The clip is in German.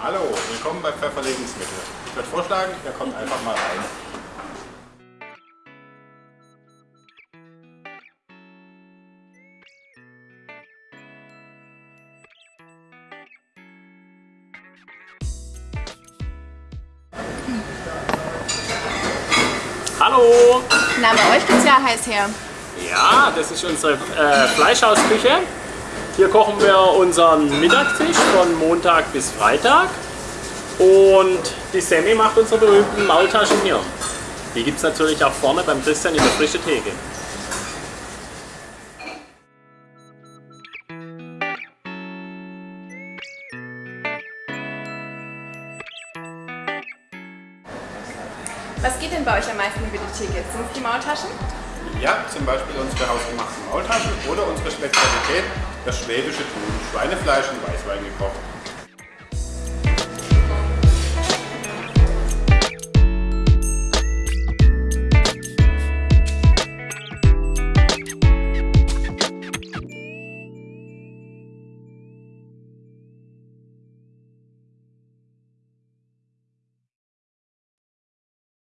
Hallo, willkommen bei Pfeffer Lebensmittel. Ich würde vorschlagen, ihr kommt einfach mal rein. Hallo! Na, bei euch geht's ja heiß her. Ja, das ist unsere äh, Fleischhausküche. Hier kochen wir unseren Mittagstisch von Montag bis Freitag. Und die Sammy macht unsere berühmten Maultaschen hier. Die gibt es natürlich auch vorne beim Christian in der frische Theke. Was geht denn bei euch am meisten über die Theke? Sind es die Maultaschen? Ja, zum Beispiel unsere hausgemachten Maultaschen oder unsere Spezialität, das schwäbische Tun, Schweinefleisch in Weißwein gekocht.